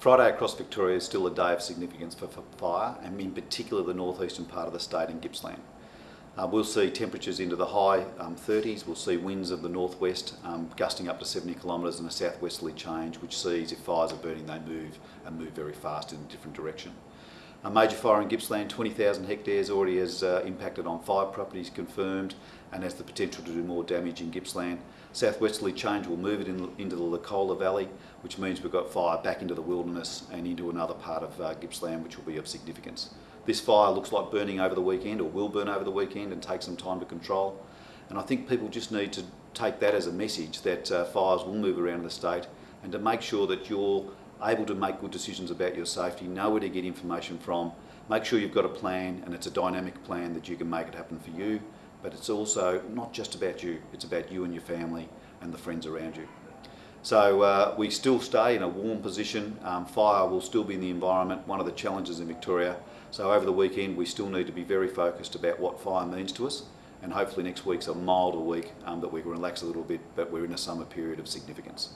Friday across Victoria is still a day of significance for, fire, and in particular the northeastern part of the state in Gippsland. Uh, we'll see temperatures into the high um, 30s, we'll see winds of the northwest um, gusting up to 70 kilometres and a southwesterly change which sees if fires are burning they move and move very fast in a different direction. A major fire in Gippsland, 20,000 hectares, already has uh, impacted on five properties confirmed and has the potential to do more damage in Gippsland. Southwesterly change will move it in, into the Licola Valley, which means we've got fire back into the wilderness and into another part of uh, Gippsland, which will be of significance. This fire looks like burning over the weekend or will burn over the weekend and take some time to control. And I think people just need to take that as a message that uh, fires will move around the state and to make sure that you're able to make good decisions about your safety, know where to get information from, make sure you've got a plan and it's a dynamic plan that you can make it happen for you, but it's also not just about you, it's about you and your family and the friends around you. So uh, we still stay in a warm position. Um, fire will still be in the environment, one of the challenges in Victoria. So over the weekend we still need to be very focused about what fire means to us and hopefully next week's a milder week um, that we can relax a little bit but we're in a summer period of significance.